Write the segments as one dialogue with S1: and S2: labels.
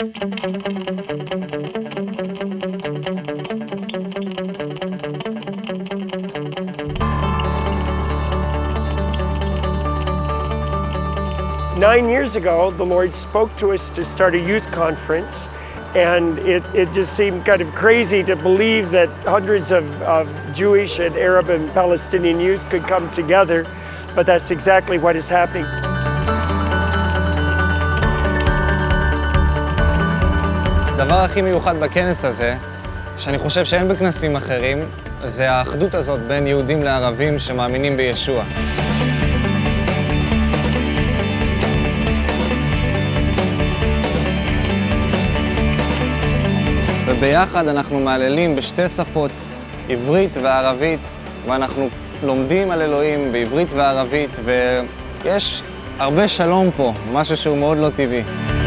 S1: Nine years ago, the Lord spoke to us to start a youth conference, and it, it just seemed kind of crazy to believe that hundreds of, of Jewish and Arab and Palestinian youth could come together, but that's exactly what is happening.
S2: הדבר הכי מיוחד בכנס הזה, שאני חושב שאין בכנסים אחרים, זה האחדות הזאת בין יהודים לערבים שמאמינים בישוע. וביחד אנחנו מהללים בשתי שפות, עברית וערבית, ואנחנו לומדים על אלוהים בעברית וערבית, ויש הרבה שלום פה, משהו שהוא מאוד לא טבעי.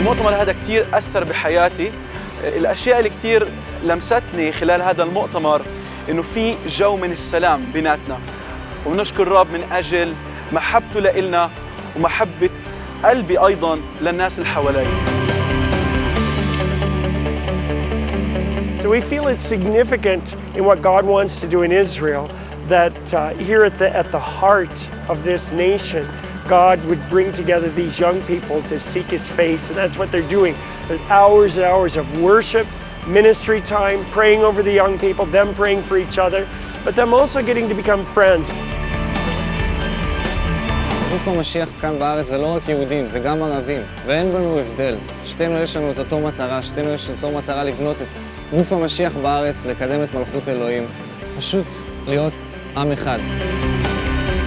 S3: المؤتمر هذا كتير أثر بحياتي. الأشياء اللي كتير لمستني خلال هذا المؤتمر إنه في جو من السلام بيناتنا. ونشكر الرب من أجل محبته لإلنا ومحبة قلبي أيضا للناس اللي حوالي.
S1: So we feel it's significant in what God wants to do in Israel that uh, here at the, at the heart of this nation, God would bring together these young people to seek His face, and that's what they're doing. There's hours and hours of worship, ministry time, praying over the young people, them praying for each other, but them also getting to become friends.
S2: גוף המשיח כאן בארץ זה לא רק יהודים, זה גם ערבים, ואין בנו הבדל. שתינו יש לנו את אותו מטרה, שתינו יש את אותו מטרה לבנות את גוף המשיח בארץ, לקדם את מלכות אלוהים. פשוט להיות עם אחד.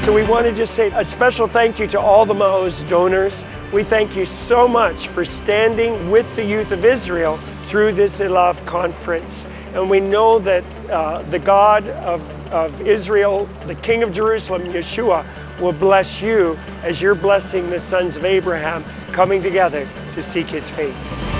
S1: So we want to just say a special thank you to all the Maoz donors. We thank you so much for standing with the youth of Israel through this Elav conference. And we know that uh, the God of, of Israel, the King of Jerusalem, Yeshua, will bless you as you're blessing the sons of Abraham coming together to seek his face.